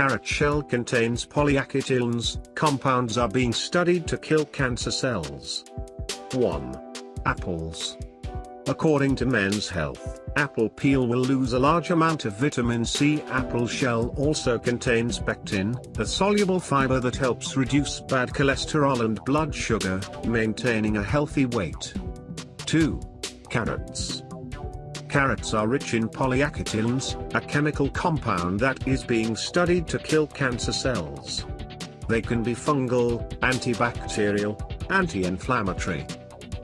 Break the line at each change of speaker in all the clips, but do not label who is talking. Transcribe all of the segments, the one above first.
carrot shell contains polyacetylenes, compounds are being studied to kill cancer cells. 1. Apples. According to Men's Health, apple peel will lose a large amount of vitamin C. Apple shell also contains pectin, a soluble fiber that helps reduce bad cholesterol and blood sugar, maintaining a healthy weight. 2. Carrots. Carrots are rich in polyacetylenes, a chemical compound that is being studied to kill cancer cells. They can be fungal, antibacterial, anti-inflammatory.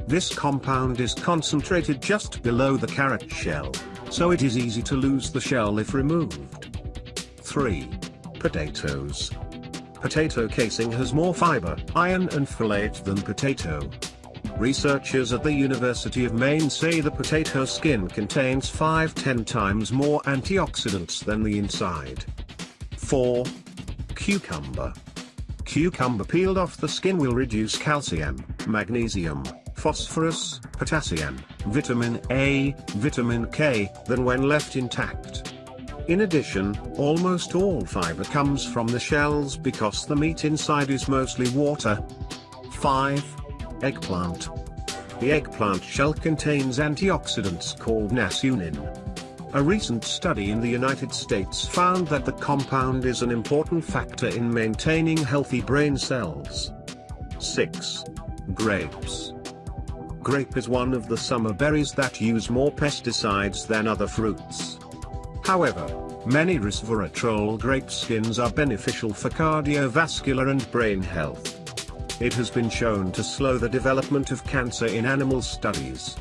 This compound is concentrated just below the carrot shell, so it is easy to lose the shell if removed. 3. Potatoes. Potato casing has more fiber, iron and folate than potato. Researchers at the University of Maine say the potato skin contains 5-10 times more antioxidants than the inside. 4. Cucumber. Cucumber peeled off the skin will reduce calcium, magnesium, phosphorus, potassium, vitamin A, vitamin K, than when left intact. In addition, almost all fiber comes from the shells because the meat inside is mostly water. 5. Eggplant. The eggplant shell contains antioxidants called nasunin. A recent study in the United States found that the compound is an important factor in maintaining healthy brain cells. 6. Grapes. Grape is one of the summer berries that use more pesticides than other fruits. However, many resveratrol grape skins are beneficial for cardiovascular and brain health. It has been shown to slow the development of cancer in animal studies.